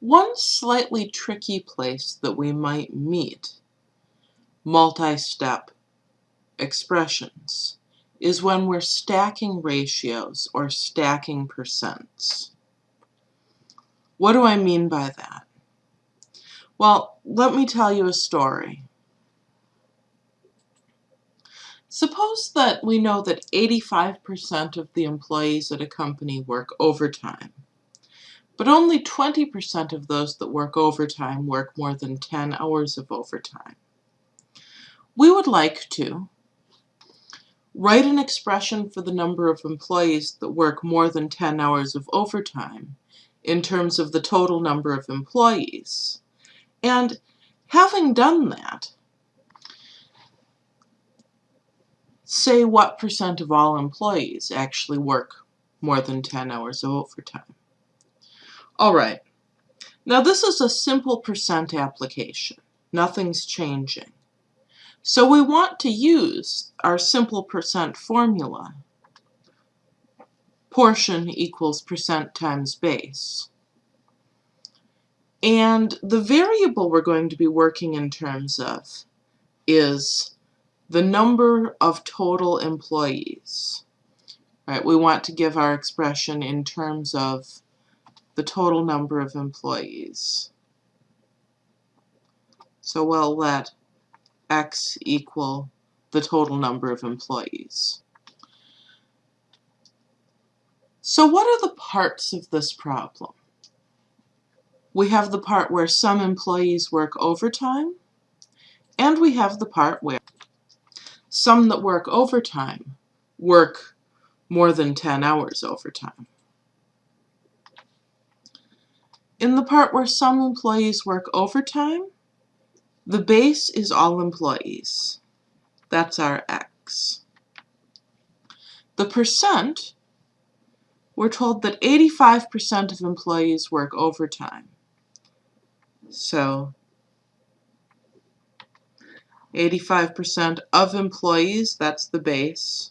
One slightly tricky place that we might meet multi-step expressions is when we're stacking ratios or stacking percents. What do I mean by that? Well, let me tell you a story. Suppose that we know that 85% of the employees at a company work overtime, but only 20% of those that work overtime work more than 10 hours of overtime. We would like to write an expression for the number of employees that work more than 10 hours of overtime in terms of the total number of employees. And having done that, say what percent of all employees actually work more than 10 hours of overtime. All right, now this is a simple percent application. Nothing's changing. So we want to use our simple percent formula. Portion equals percent times base. And the variable we're going to be working in terms of is the number of total employees. Right, we want to give our expression in terms of the total number of employees. So we'll let x equal the total number of employees. So what are the parts of this problem? We have the part where some employees work overtime, and we have the part where some that work overtime work more than 10 hours overtime. In the part where some employees work overtime, the base is all employees. That's our x. The percent, we're told that 85% of employees work overtime. So 85% of employees, that's the base.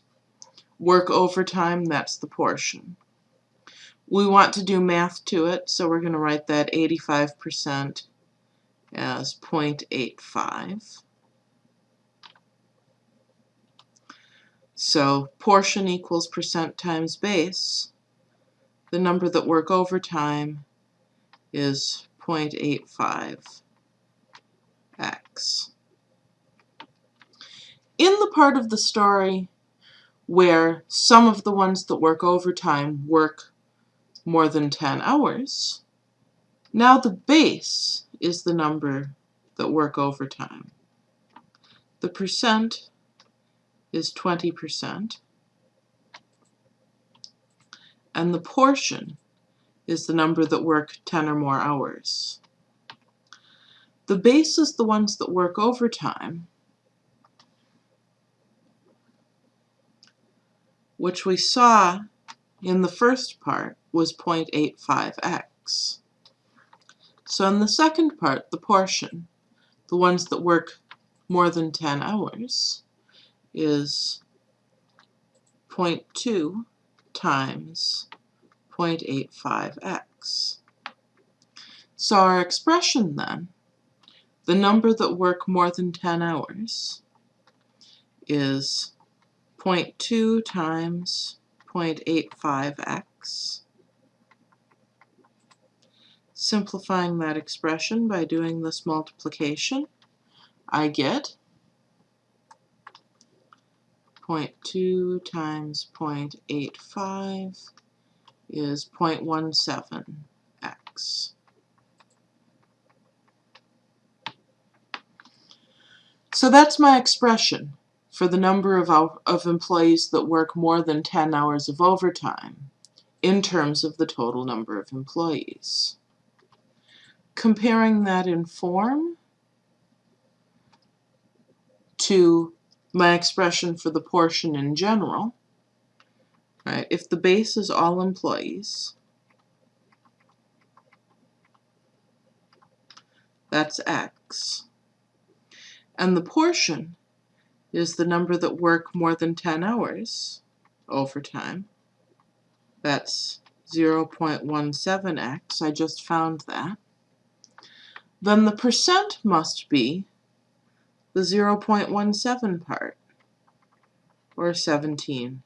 Work overtime, that's the portion. We want to do math to it, so we're going to write that 85% as 0.85. So portion equals percent times base. The number that work overtime is 0.85 x. In the part of the story where some of the ones that work overtime work more than 10 hours, now the base is the number that work overtime. The percent is 20%, and the portion is the number that work 10 or more hours. The base is the ones that work overtime, which we saw in the first part was 0.85x. So in the second part, the portion, the ones that work more than 10 hours, is 0.2 times 0.85x. So our expression then, the number that work more than 10 hours, is 0.2 times 0.85x. Simplifying that expression by doing this multiplication, I get 0.2 times 0.85 is 0.17x. So that's my expression for the number of, of employees that work more than 10 hours of overtime in terms of the total number of employees. Comparing that in form to my expression for the portion in general, right, if the base is all employees, that's x, and the portion is the number that work more than 10 hours overtime, that's 0.17x, I just found that. Then the percent must be the 0.17 part, or 17%.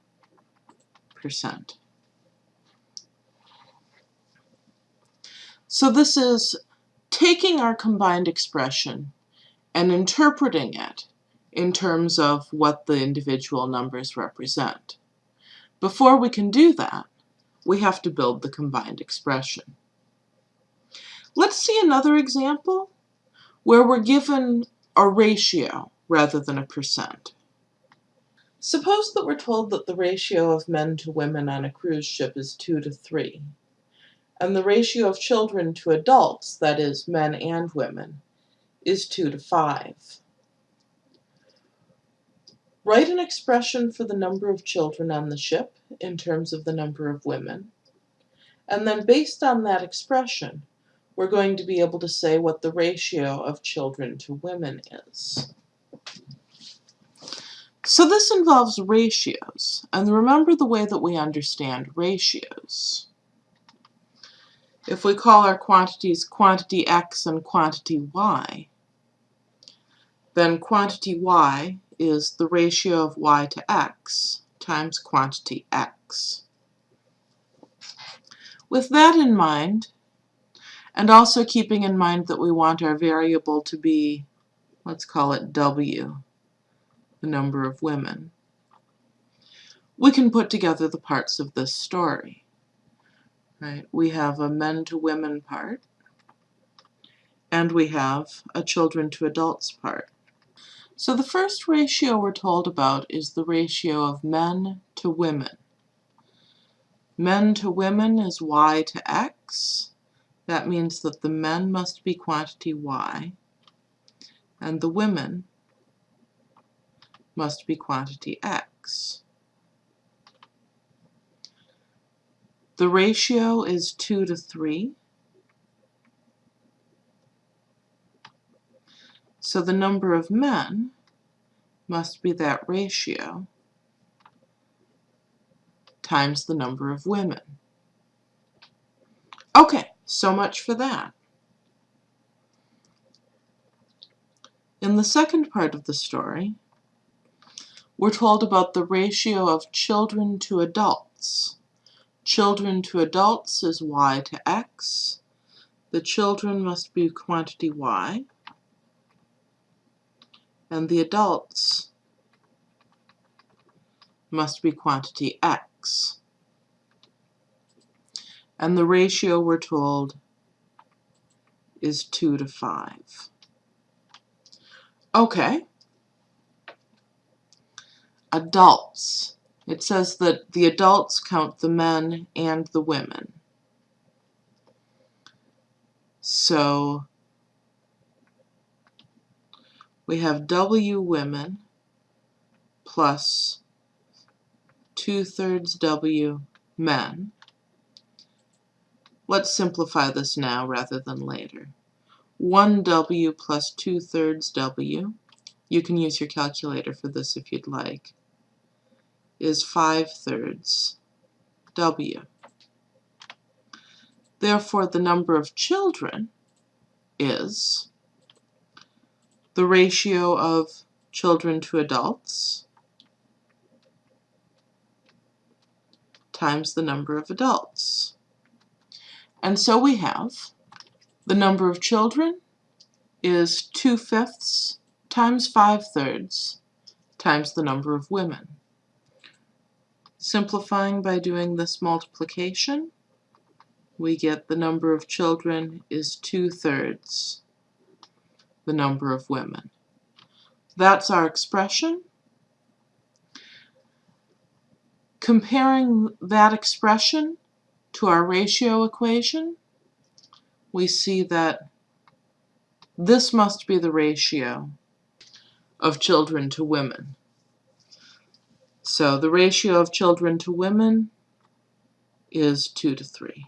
So this is taking our combined expression and interpreting it in terms of what the individual numbers represent. Before we can do that, we have to build the combined expression. Let's see another example where we're given a ratio rather than a percent. Suppose that we're told that the ratio of men to women on a cruise ship is 2 to 3, and the ratio of children to adults, that is, men and women, is 2 to 5. Write an expression for the number of children on the ship in terms of the number of women, and then based on that expression, we're going to be able to say what the ratio of children to women is. So this involves ratios, and remember the way that we understand ratios. If we call our quantities quantity x and quantity y, then quantity y is the ratio of y to x times quantity x. With that in mind, and also keeping in mind that we want our variable to be, let's call it W, the number of women. We can put together the parts of this story. Right? We have a men to women part, and we have a children to adults part. So the first ratio we're told about is the ratio of men to women. Men to women is y to x, that means that the men must be quantity y, and the women must be quantity x. The ratio is 2 to 3. So the number of men must be that ratio times the number of women. Okay, so much for that. In the second part of the story, we're told about the ratio of children to adults. Children to adults is y to x. The children must be quantity y. And the adults must be quantity x and the ratio we're told is 2 to 5. Okay. Adults. It says that the adults count the men and the women. So we have W women plus two-thirds W men. Let's simplify this now rather than later. 1w plus 2 thirds w, you can use your calculator for this if you'd like, is 5 thirds w. Therefore, the number of children is the ratio of children to adults times the number of adults. And so we have the number of children is 2 fifths times 5 thirds times the number of women. Simplifying by doing this multiplication, we get the number of children is 2 thirds the number of women. That's our expression. Comparing that expression to our ratio equation, we see that this must be the ratio of children to women. So the ratio of children to women is 2 to 3.